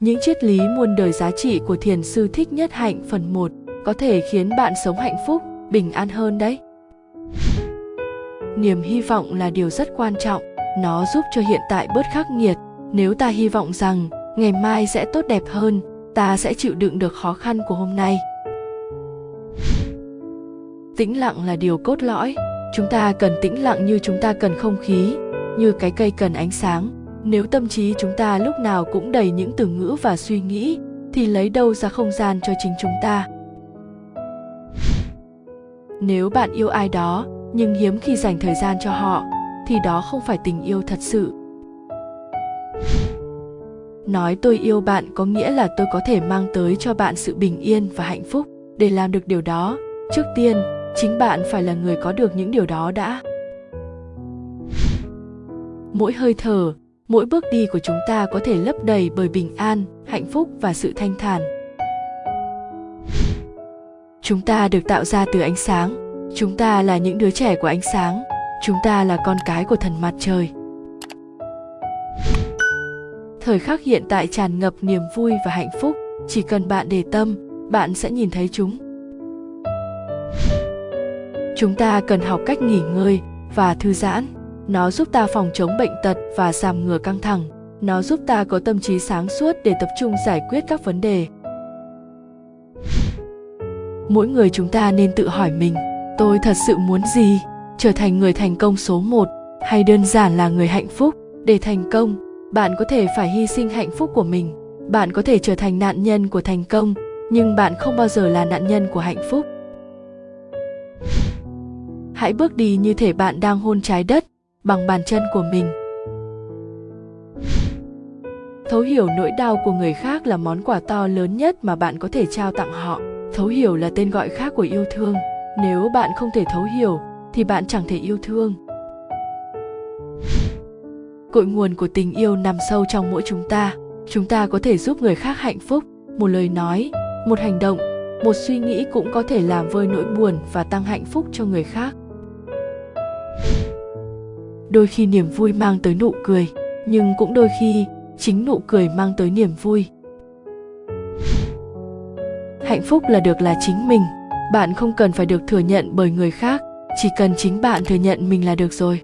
Những triết lý muôn đời giá trị của thiền sư Thích Nhất Hạnh phần 1 có thể khiến bạn sống hạnh phúc, bình an hơn đấy. Niềm hy vọng là điều rất quan trọng, nó giúp cho hiện tại bớt khắc nghiệt. Nếu ta hy vọng rằng ngày mai sẽ tốt đẹp hơn, ta sẽ chịu đựng được khó khăn của hôm nay. Tĩnh lặng là điều cốt lõi, chúng ta cần tĩnh lặng như chúng ta cần không khí, như cái cây cần ánh sáng, nếu tâm trí chúng ta lúc nào cũng đầy những từ ngữ và suy nghĩ, thì lấy đâu ra không gian cho chính chúng ta? Nếu bạn yêu ai đó, nhưng hiếm khi dành thời gian cho họ, thì đó không phải tình yêu thật sự. Nói tôi yêu bạn có nghĩa là tôi có thể mang tới cho bạn sự bình yên và hạnh phúc. Để làm được điều đó, trước tiên, chính bạn phải là người có được những điều đó đã. Mỗi hơi thở mỗi bước đi của chúng ta có thể lấp đầy bởi bình an, hạnh phúc và sự thanh thản. Chúng ta được tạo ra từ ánh sáng. Chúng ta là những đứa trẻ của ánh sáng. Chúng ta là con cái của thần mặt trời. Thời khắc hiện tại tràn ngập niềm vui và hạnh phúc. Chỉ cần bạn để tâm, bạn sẽ nhìn thấy chúng. Chúng ta cần học cách nghỉ ngơi và thư giãn nó giúp ta phòng chống bệnh tật và giảm ngừa căng thẳng. Nó giúp ta có tâm trí sáng suốt để tập trung giải quyết các vấn đề. Mỗi người chúng ta nên tự hỏi mình, tôi thật sự muốn gì? Trở thành người thành công số một hay đơn giản là người hạnh phúc? Để thành công, bạn có thể phải hy sinh hạnh phúc của mình. Bạn có thể trở thành nạn nhân của thành công, nhưng bạn không bao giờ là nạn nhân của hạnh phúc. Hãy bước đi như thể bạn đang hôn trái đất bằng bàn chân của mình. Thấu hiểu nỗi đau của người khác là món quà to lớn nhất mà bạn có thể trao tặng họ. Thấu hiểu là tên gọi khác của yêu thương. Nếu bạn không thể thấu hiểu, thì bạn chẳng thể yêu thương. Cội nguồn của tình yêu nằm sâu trong mỗi chúng ta. Chúng ta có thể giúp người khác hạnh phúc. Một lời nói, một hành động, một suy nghĩ cũng có thể làm vơi nỗi buồn và tăng hạnh phúc cho người khác đôi khi niềm vui mang tới nụ cười, nhưng cũng đôi khi chính nụ cười mang tới niềm vui. Hạnh phúc là được là chính mình, bạn không cần phải được thừa nhận bởi người khác, chỉ cần chính bạn thừa nhận mình là được rồi.